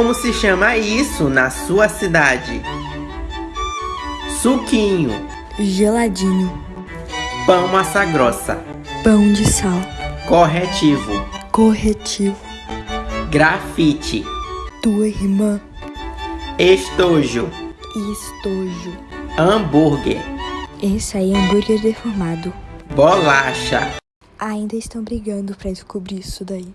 Como se chama isso na sua cidade? Suquinho, geladinho, pão massa grossa, pão de sal, corretivo, corretivo, grafite, tua irmã, estojo, estojo. hambúrguer, Esse aí é hambúrguer deformado. bolacha. Ainda estão brigando para descobrir isso daí.